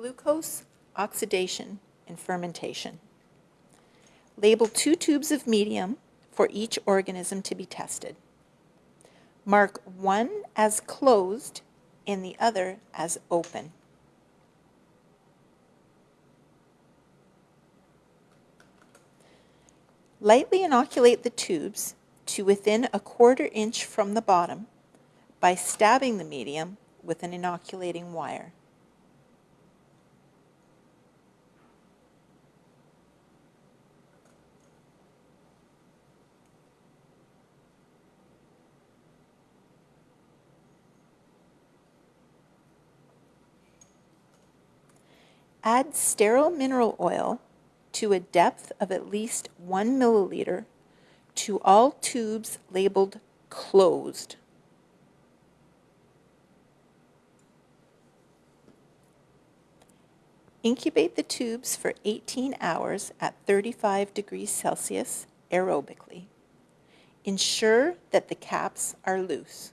glucose, oxidation, and fermentation. Label two tubes of medium for each organism to be tested. Mark one as closed and the other as open. Lightly inoculate the tubes to within a quarter inch from the bottom by stabbing the medium with an inoculating wire. Add sterile mineral oil to a depth of at least one milliliter to all tubes labeled closed. Incubate the tubes for 18 hours at 35 degrees Celsius aerobically. Ensure that the caps are loose.